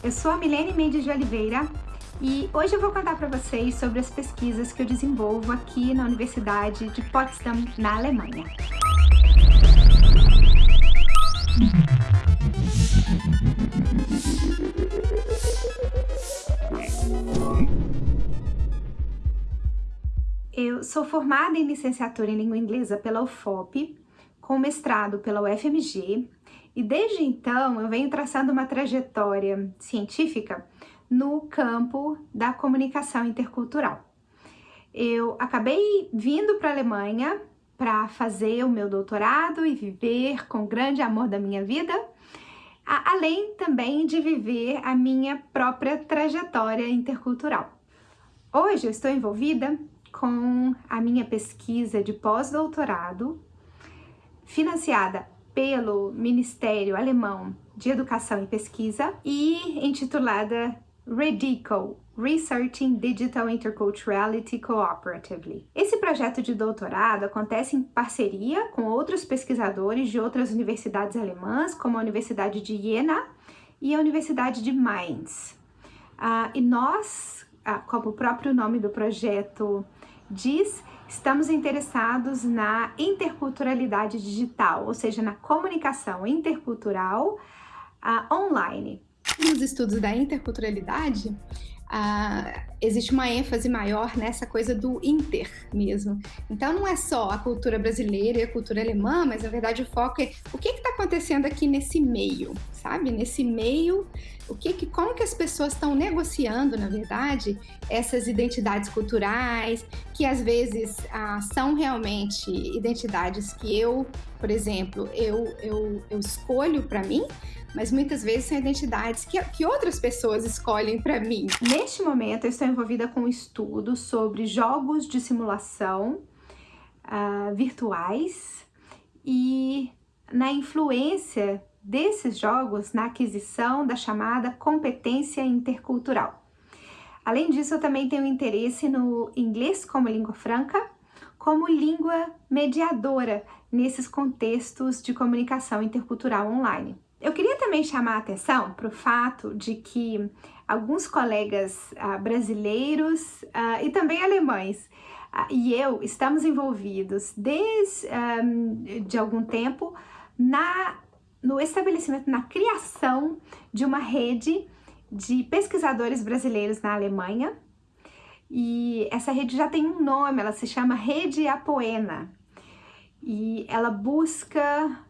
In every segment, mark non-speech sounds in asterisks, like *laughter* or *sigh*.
Eu sou a Milene Mendes de Oliveira e hoje eu vou contar para vocês sobre as pesquisas que eu desenvolvo aqui na Universidade de Potsdam, na Alemanha. Eu sou formada em licenciatura em língua inglesa pela UFOP, com mestrado pela UFMG, e desde então eu venho traçando uma trajetória científica no campo da comunicação intercultural. Eu acabei vindo para a Alemanha para fazer o meu doutorado e viver com grande amor da minha vida, além também de viver a minha própria trajetória intercultural. Hoje eu estou envolvida com a minha pesquisa de pós-doutorado, financiada pelo Ministério Alemão de Educação e Pesquisa e intitulada REDICO, Researching Digital Interculturality Cooperatively. Esse projeto de doutorado acontece em parceria com outros pesquisadores de outras universidades alemãs, como a Universidade de Jena e a Universidade de Mainz. Uh, e nós, uh, como o próprio nome do projeto diz, estamos interessados na interculturalidade digital, ou seja, na comunicação intercultural uh, online. Nos estudos da interculturalidade, uh, existe uma ênfase maior nessa coisa do inter mesmo. Então não é só a cultura brasileira e a cultura alemã, mas na verdade o foco é o que está acontecendo aqui nesse meio, sabe? Nesse meio, o que, que como que as pessoas estão negociando, na verdade, essas identidades culturais, que às vezes ah, são realmente identidades que eu, por exemplo, eu, eu, eu escolho para mim, mas muitas vezes são identidades que, que outras pessoas escolhem para mim. Neste momento, eu estou envolvida com um estudo sobre jogos de simulação uh, virtuais e na influência desses jogos na aquisição da chamada competência intercultural. Além disso, eu também tenho interesse no inglês como língua franca, como língua mediadora nesses contextos de comunicação intercultural online. Eu queria também chamar a atenção para o fato de que alguns colegas uh, brasileiros uh, e também alemães uh, e eu estamos envolvidos desde de algum tempo na, no estabelecimento, na criação de uma rede de pesquisadores brasileiros na Alemanha. E essa rede já tem um nome, ela se chama Rede Apoena. E ela busca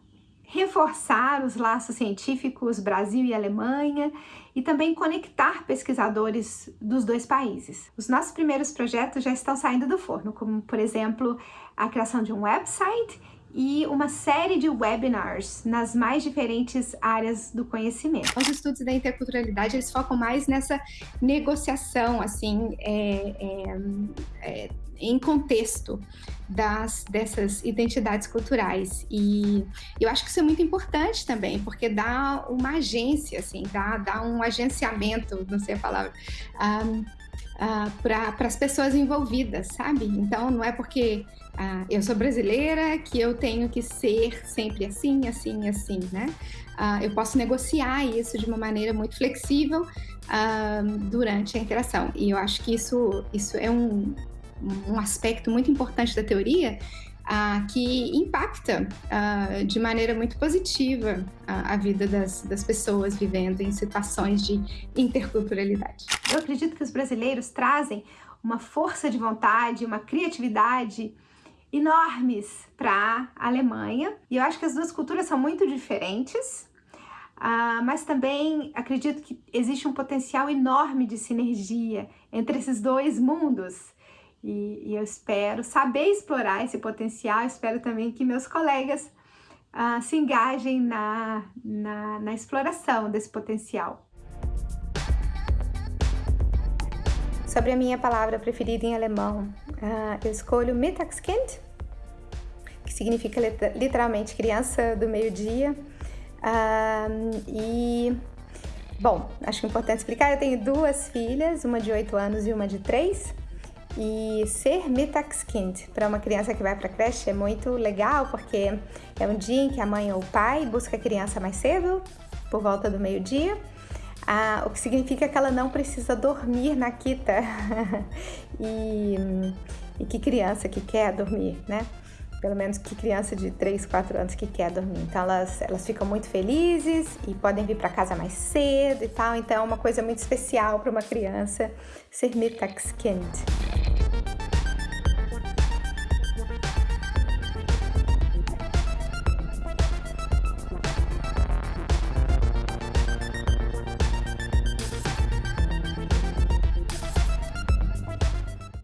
reforçar os laços científicos Brasil e Alemanha e também conectar pesquisadores dos dois países. Os nossos primeiros projetos já estão saindo do forno, como por exemplo a criação de um website e uma série de webinars nas mais diferentes áreas do conhecimento. Os estudos da interculturalidade eles focam mais nessa negociação, assim, é, é, é, em contexto das, dessas identidades culturais. E eu acho que isso é muito importante também, porque dá uma agência, assim, dá, dá um agenciamento, não sei a palavra, um, uh, para as pessoas envolvidas, sabe? Então, não é porque uh, eu sou brasileira que eu tenho que ser sempre assim, assim, assim, né? Uh, eu posso negociar isso de uma maneira muito flexível durante a interação. E eu acho que isso, isso é um, um aspecto muito importante da teoria uh, que impacta uh, de maneira muito positiva a, a vida das, das, pessoas vivendo em situações de interculturalidade. Eu acredito que os brasileiros trazem uma força de vontade, uma criatividade enormes para a Alemanha e eu acho que as duas culturas são muito diferentes, mas também acredito que existe um potencial enorme de sinergia entre esses dois mundos. E, e eu espero saber explorar esse potencial, espero também que meus colegas uh, se engajem na, na, na exploração desse potencial. Sobre a minha palavra preferida em alemão, uh, eu escolho Mittagskind, que significa literalmente criança do meio-dia. Uh, e, bom, acho importante explicar, eu tenho duas filhas, uma de 8 anos e uma de 3. E ser Mittagskind para uma criança que vai para a creche é muito legal, porque é um dia em que a mãe ou o pai busca a criança mais cedo, por volta do meio-dia, ah, o que significa que ela não precisa dormir na quita. *laughs* e, e que criança que quer dormir, né? Pelo menos que criança de 3, 4 anos que quer dormir. Então elas, elas ficam muito felizes e podem vir para casa mais cedo e tal. Então é uma coisa muito especial para uma criança ser Mittagskind.